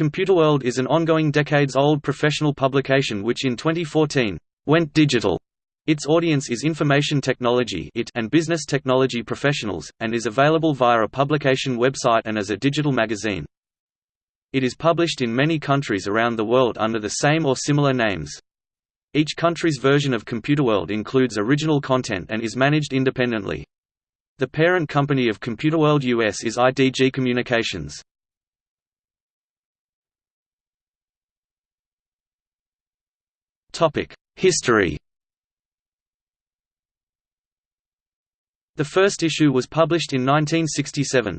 Computerworld is an ongoing decades-old professional publication which in 2014, went digital. Its audience is information technology and business technology professionals, and is available via a publication website and as a digital magazine. It is published in many countries around the world under the same or similar names. Each country's version of Computerworld includes original content and is managed independently. The parent company of Computerworld US is IDG Communications. History The first issue was published in 1967.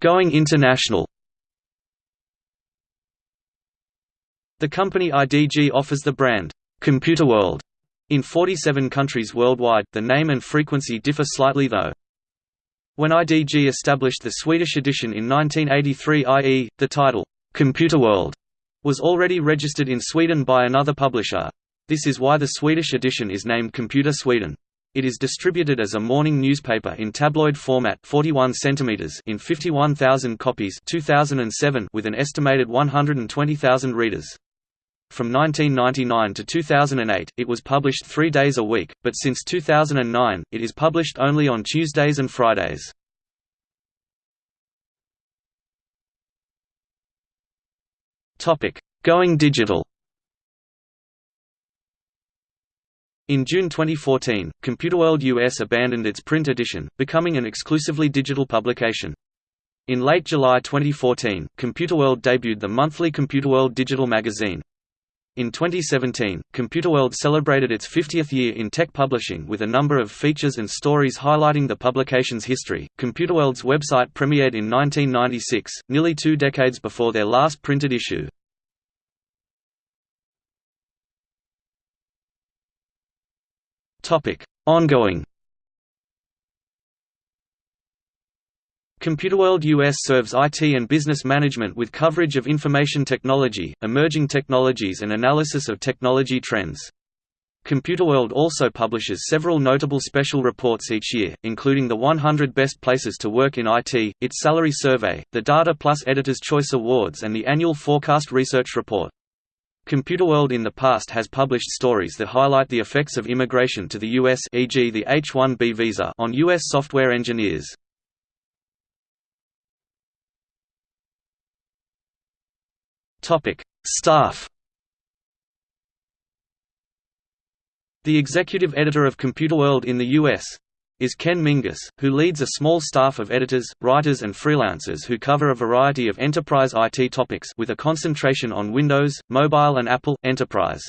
Going international The company IDG offers the brand, Computer World in 47 countries worldwide, the name and frequency differ slightly though. When IDG established the Swedish edition in 1983 i.e., the title, Computerworld, was already registered in Sweden by another publisher. This is why the Swedish edition is named Computer Sweden. It is distributed as a morning newspaper in tabloid format 41 cm in 51,000 copies 2007 with an estimated 120,000 readers. From 1999 to 2008, it was published three days a week, but since 2009, it is published only on Tuesdays and Fridays. Going digital In June 2014, Computerworld US abandoned its print edition, becoming an exclusively digital publication. In late July 2014, Computerworld debuted the monthly Computerworld digital magazine. In 2017, Computerworld celebrated its 50th year in tech publishing with a number of features and stories highlighting the publication's history. Computerworld's website premiered in 1996, nearly two decades before their last printed issue. Topic: Ongoing Computerworld US serves IT and business management with coverage of information technology, emerging technologies and analysis of technology trends. Computerworld also publishes several notable special reports each year, including the 100 Best Places to Work in IT, its Salary Survey, the Data Plus Editor's Choice Awards and the annual Forecast Research Report. Computerworld in the past has published stories that highlight the effects of immigration to the U.S. e.g. the H-1B visa on U.S. software engineers. Staff. The executive editor of Computerworld in the US is Ken Mingis, who leads a small staff of editors, writers and freelancers who cover a variety of enterprise IT topics with a concentration on Windows, mobile and Apple, enterprise.